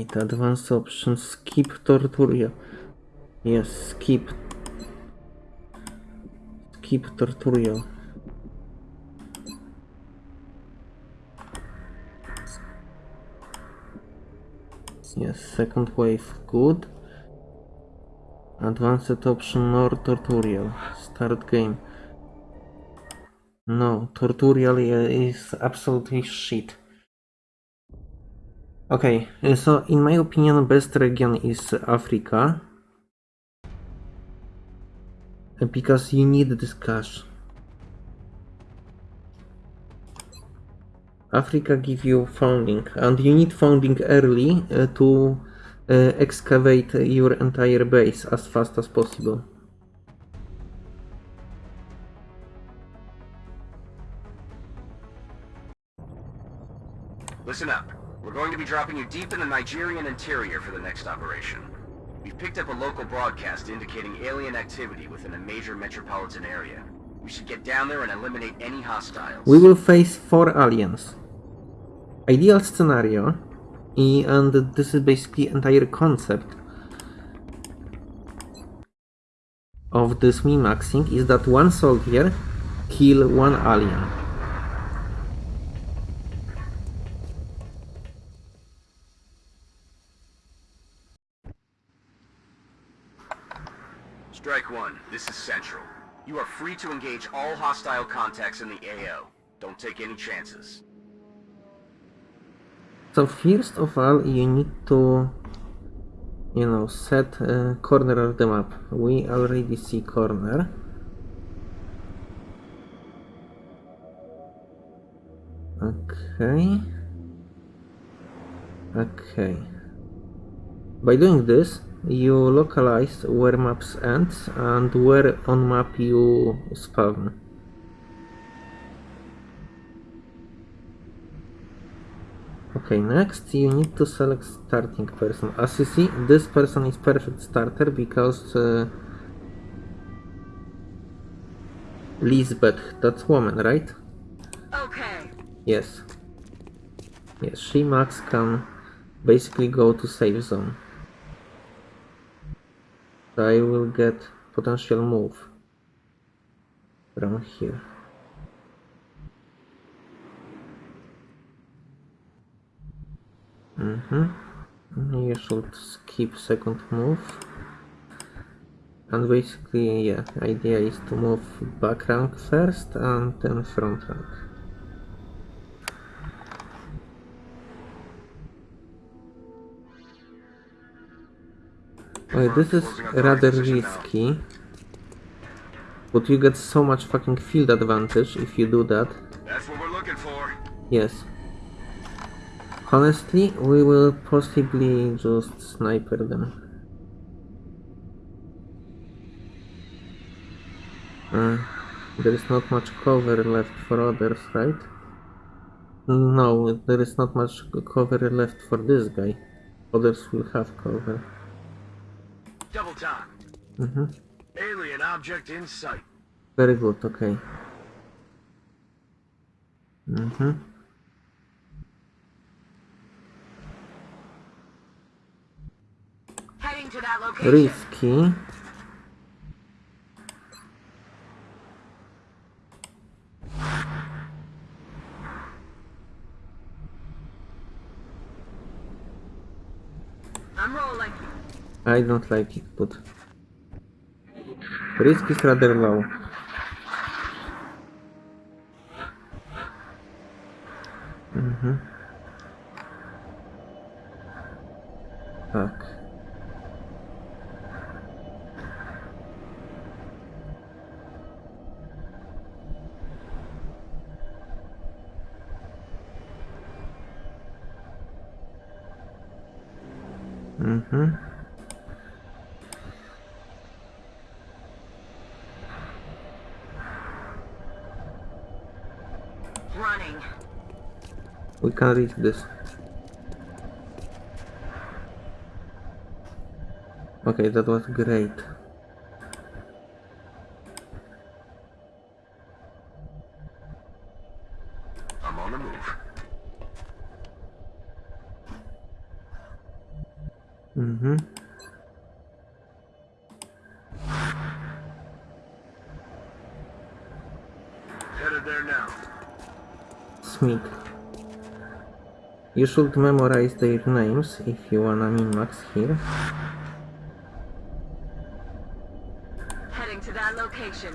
Wait, advanced options, skip Torturia. Yes, skip. Skip Torturio. Yes, second wave, good. Advanced option, nor Torturial. Start game. No, Torturial is absolutely shit. Okay, so in my opinion, best region is Africa. Because you need this cash. Africa give you founding, and you need founding early uh, to uh, excavate your entire base as fast as possible. Listen up. We're going to be dropping you deep in the Nigerian interior for the next operation. We've picked up a local broadcast indicating alien activity within a major metropolitan area. We should get down there and eliminate any hostiles. We will face four aliens. Ideal scenario, and this is basically entire concept of this min-maxing is that one soldier kill one alien. Strike one, this is Central. You are free to engage all hostile contacts in the AO. Don't take any chances. So first of all, you need to, you know, set a corner of the map. We already see corner. Okay. Okay. By doing this, you localize where maps end and where on map you spawn. Okay, next you need to select starting person. As you see, this person is perfect starter because uh, Lisbeth, that's woman, right? Okay. Yes. Yes, she max can basically go to safe zone. I will get potential move from here. Mm-hmm. You should skip second move. And basically, yeah, idea is to move back rank first and then front rank. Okay, this is rather risky. But you get so much fucking field advantage if you do that. That's what we're looking for. Yes. Honestly, we will possibly just sniper them. Uh, there is not much cover left for others, right? No, there is not much cover left for this guy. Others will have cover. Double time. Mm-hmm. Alien object in sight. Very good, okay. Mm-hmm. Heading to that location. Risky. I'm rolling. I don't like it, but risk is rather low. Mhm. Tak. Mhm. Can reach this. Okay, that was great. I'm on the move. Mhm. Headed there now. Smith. You should memorize their names if you wanna min-max here. Heading to that location.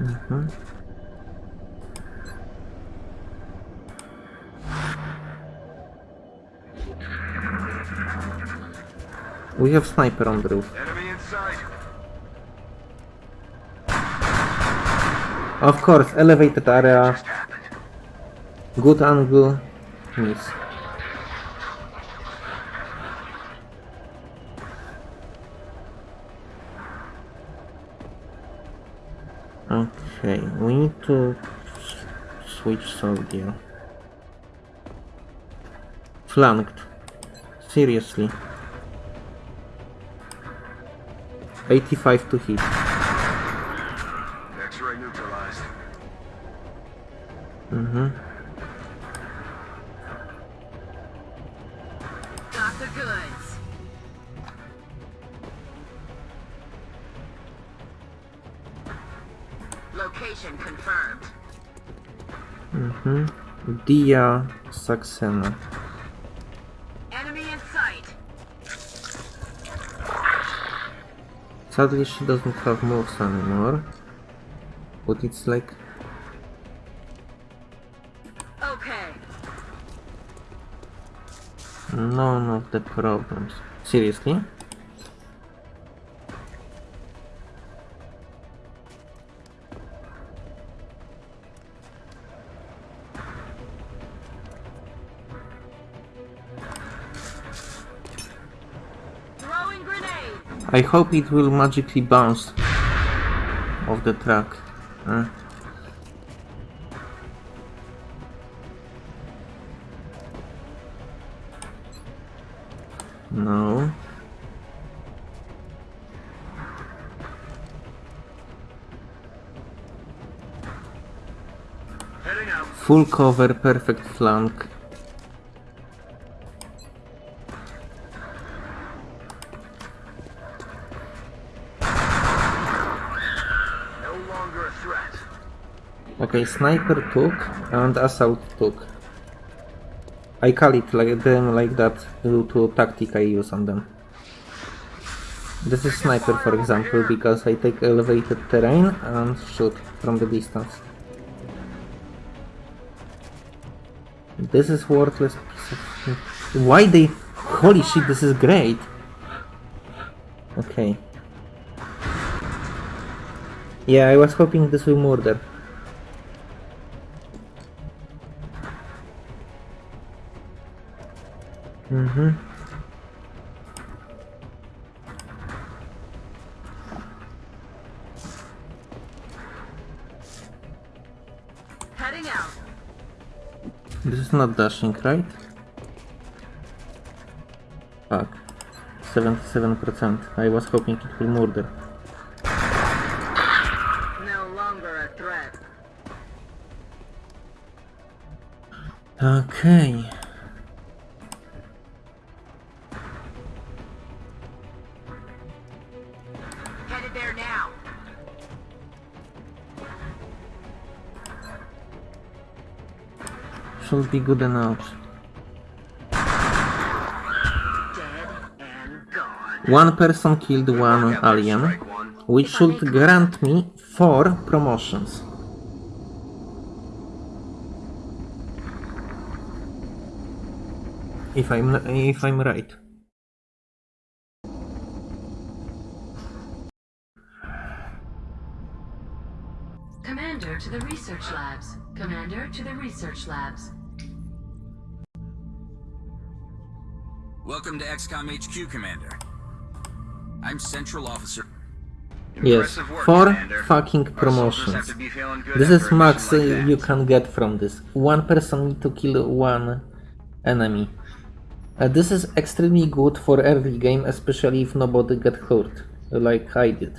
Mhm. We have sniper on the roof. Enemy in sight. Of course, elevated area, good angle, miss. Okay, we need to switch soldier. Flanked. Seriously. 85 to hit. X-ray neutralized. Mm-hmm. Location confirmed. Mm-hmm. Dia Saxena. Enemy in sight. Sadly, she doesn't have moves anymore. But it's like Okay. none of the problems. Seriously? I hope it will magically bounce off the track. No. Full cover, perfect flank. Okay, sniper took and assault took. I call it like them like that due to tactic I use on them. This is sniper for example because I take elevated terrain and shoot from the distance. This is worthless. Why they... Holy shit, this is great! Okay. Yeah, I was hoping this will murder. Mm-hmm. Heading out. This is not dashing, right? Fuck. 77%. I was hoping it will murder. No longer a threat. Okay. There now. Should be good enough. One person killed one alien, which should grant me four promotions. If I'm if I'm right. To the research labs. Commander to the research labs. Welcome to XCOM HQ, Commander. I'm Central Officer. Yes, Impressive work, four Commander. fucking Our promotions. to be feeling good This is max uh, like you that. can get from this. One person need to kill one enemy. Uh, this is extremely good for early game, especially if nobody get hurt, like I did.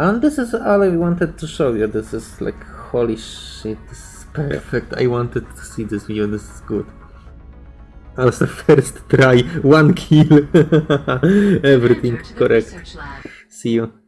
And this is all I wanted to show you. This is like, holy shit, this is perfect. I wanted to see this video, this is good. Also first try, one kill. Everything Commander to the correct. See you.